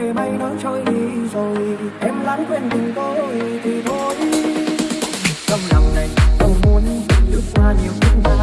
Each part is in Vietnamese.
để bay nó trôi đi rồi, em lãng quên tình tôi thì thôi. Trong lòng này không muốn lướt qua nhiều kiếp nạn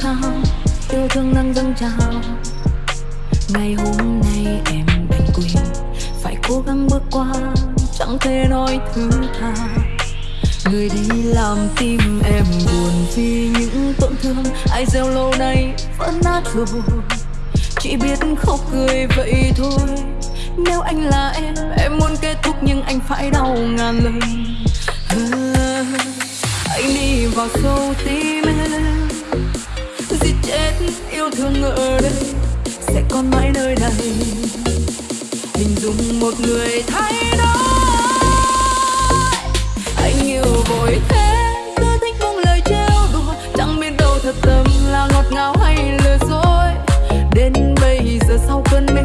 thao yêu thương đang dâng trào. Ngày hôm nay em đành quỳ, phải cố gắng bước qua chẳng thể nói thứ tha. Người đi làm tim em buồn vì những tổn thương. Ai gieo lâu nay vẫn nát rồi. chỉ biết khóc cười vậy thôi. Nếu anh là em em muốn kết thúc nhưng anh phải đau ngàn lần à, anh đi vào sâu tim em thương ở đây sẽ còn mãi nơi này. Hình dung một người thay đổi, anh yêu vội thế. Tôi thích buông lời trêu đùa, chẳng biết đâu thật tâm là ngọt ngào hay lừa dối. Đến bây giờ sau cơn mê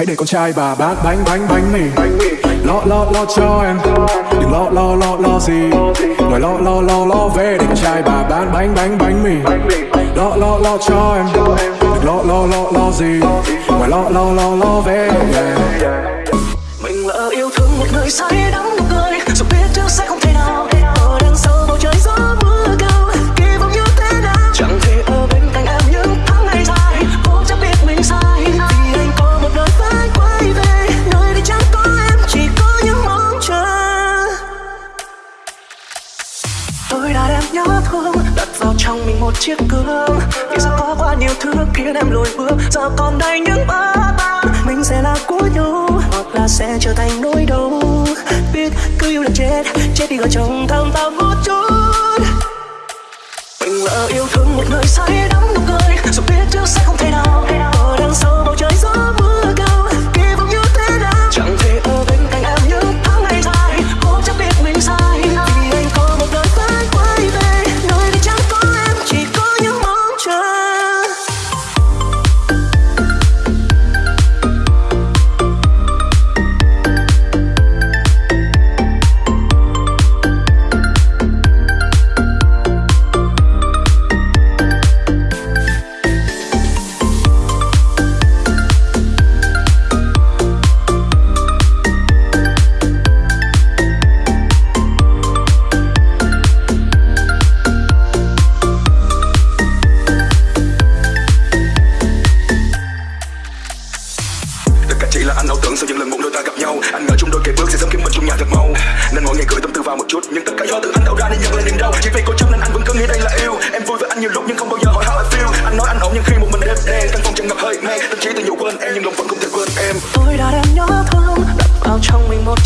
Hãy để con trai bà bán bánh bánh bánh mì lo lo lo cho em. Đừng lo lo lo lo gì. Ngoài lo lo lo lo về để con trai bà bán bánh bánh bánh mì. Lo lo lo cho em. Đừng lo lo lo lo gì. Ngoài lo lo lo lo về. Yeah. mình lỡ yêu thương một người say chiếc gương. Vì sao có quá nhiều thứ khiến em lùi bước? Giờ còn đây những bỡ ban mình sẽ là của nhau, hoặc là sẽ trở thành nỗi đau. Biết cứ yêu là chết chết đi gọi chồng thầm ta một chút. Mình lỡ yêu thương một người say đắm nụ cười, dù biết trước sẽ không thể nào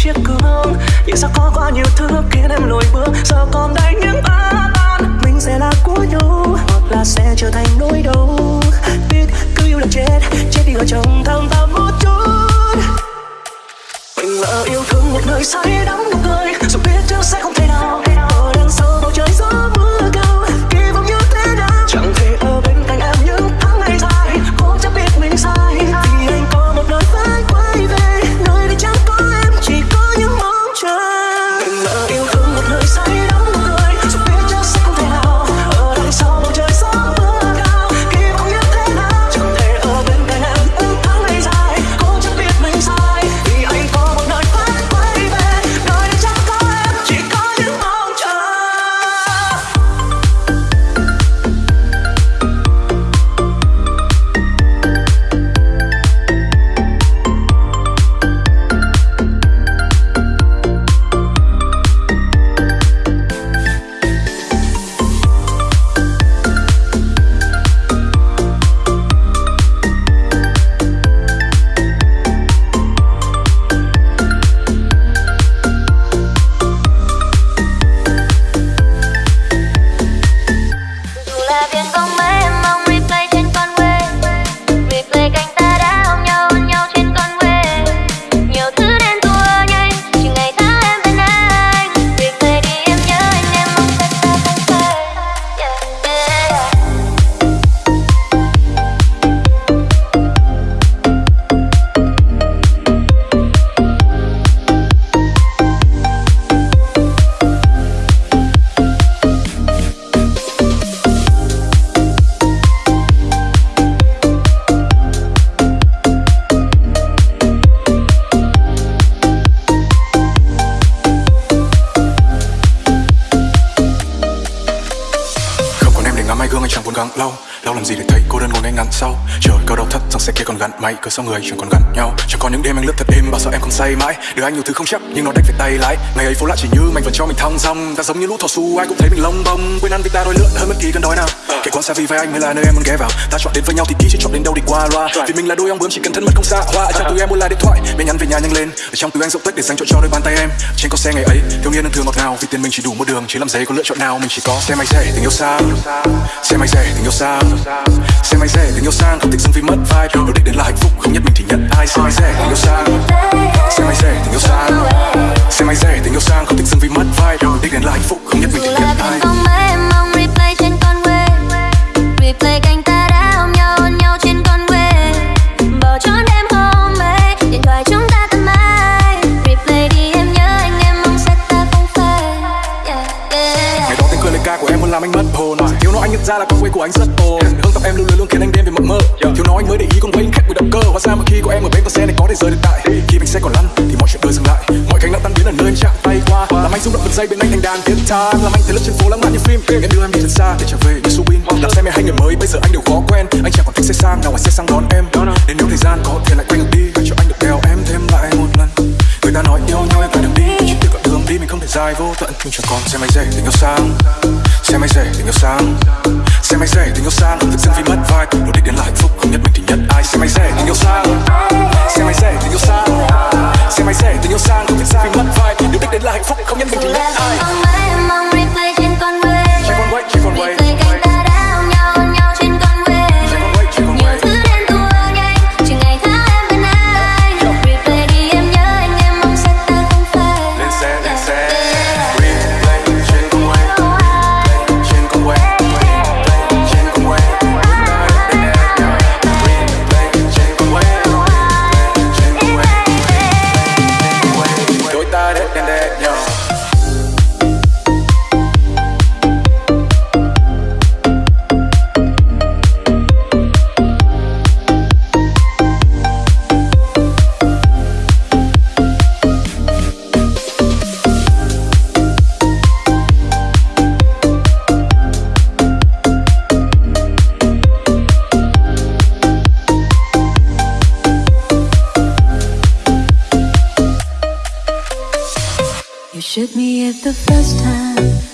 chiếc gương. Nhưng sao có quá nhiều thứ khiến em lùi bước. Giờ còn đây những ba ban mình sẽ là của nhau, hoặc là sẽ trở thành nỗi đau. Biết cứ yêu là chết chết đi ở trong thầm ta một chút. Mình lỡ yêu thương một người say đắm. Gắn mày cớ sau người chẳng còn gắn nhau. Chẳng còn những đêm anh lướt sao không say mãi. Được anh nhiều thứ không chắc nhưng nó đánh phải tay lái. Ngày ấy phố lạ chỉ như mình vẫn cho mình thong dong. Ta giống như lũ thỏ su ai cũng thấy mình lông bông. Quên ăn vì ta đói lượn hơn bất kỳ cơn đói nào. Kể quán xa vì vai anh mới là nơi em muốn ghé vào. Ta chọn đến với nhau thì kỹ chứ chọn đến đâu đi qua loa. Vì mình là đôi ong bướm chỉ cần thân mật không xa. Hoa ở trong túi em muốn là điện thoại. Bên nhắn về nhà nhanh lên. Ở trong túi anh rộng tích để dành chỗ cho đôi bàn tay em. Trên con xe ngày ấy thiếu niên đơn thường ngọt ngào. Vì tiền mình chỉ đủ một đường chỉ làm giấy có lựa chọn nào. Mình chỉ có xe máy rẻ tình yêu xa. Xe máy rẻ tình yêu xa. Xe máy rẻ tình yêu sang không thích dừng vì mất vibe đâu đích đến là hạnh phúc. Không nhất mình thì nhận ai. Xe máy rẻ tình yêu sang xe máy rẻ tình yêu sang xe máy rẻ tình yêu sang không thích dừng vì mất vibe đâu đích đến là hạnh phúc không nhất mình nhận biển ai replay trên con quê replay cánh ta đã ôm nhau hôn nhau trên con quê bầu trọn ra là con quay của anh rất ồn. Hương tóc em lưu luyến luôn khiến anh đêm về mộng mơ. Thiếu nói anh mới để ý con quay anh khác với động cơ. Hóa ra mà khi có em ở bên con xe này có thể rời được tại. Khi mình xe còn lăn thì mọi chuyện đời dừng lại. Mọi cánh đã tan biến ở nơi anh chạm tay qua. Làm anh rung động bật dây bên anh thành đàn tiếng time Làm anh thấy lướt trên phố lãng mạn như phim. Em đưa em đi thật xa để trở về như Subin. Đặt xe mẹ hai người mới bây giờ anh đều khó quen. Anh chẳng còn thích xe sang nào ngoài xe sang đón em. Nên nếu thời gian có thể lại quay ngược đi cho anh được đeo em thêm lại một lần. Người ta nói yêu nhau em phải đừng đi. Chỉ từ con đường đi mình không thể dài vô tận. Nhưng chẳng còn xe máy rẻ tình yêu sang Xe máy rẻ tình yêu sang Xe máy rẻ tình yêu sang Thực sự vì mất vai. Mục đích đến là hạnh phúc. Không nhất mình thì nhất ai. Xe máy rẻ tình yêu sang Xe máy rẻ tình yêu sang Xe máy rẻ tình yêu sang Thực sự vì mất vai. Mục đích đến là hạnh phúc. Không nhất mình thì nhất ai You shoot me at the first time